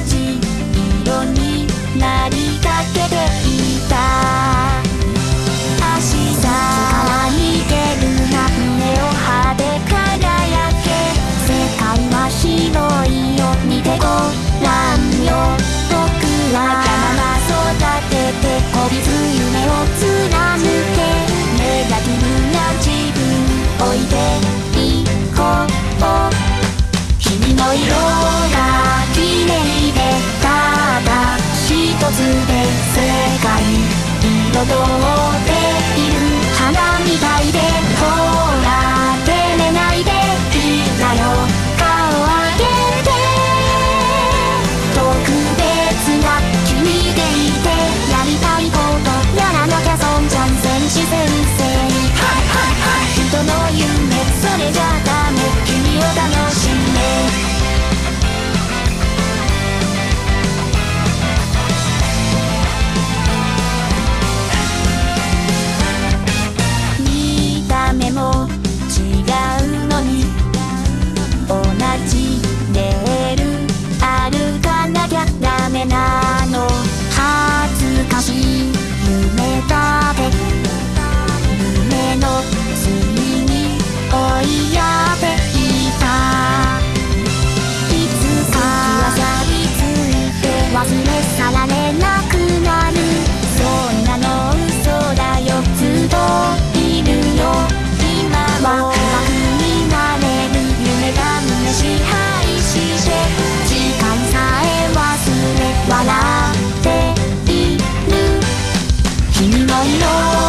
じ色になりかけていた。明日は逃げるな胸を派で輝け。世界は広いよ。見てごらんよ。僕は山育ててこびず夢を貫け。ネガティブな自分置いていこう。君の色世界彩っている花みたいで no, no.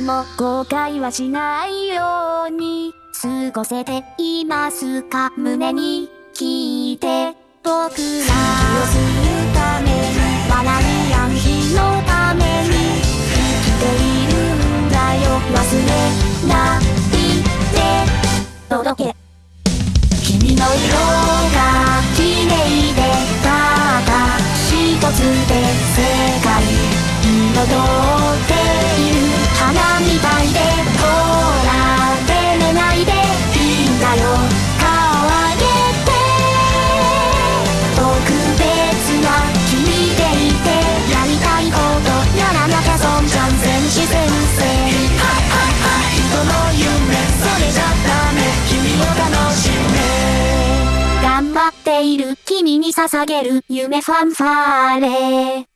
でも後悔はしないように過ごせていますか？胸にる君に捧げる夢ファンファーレ。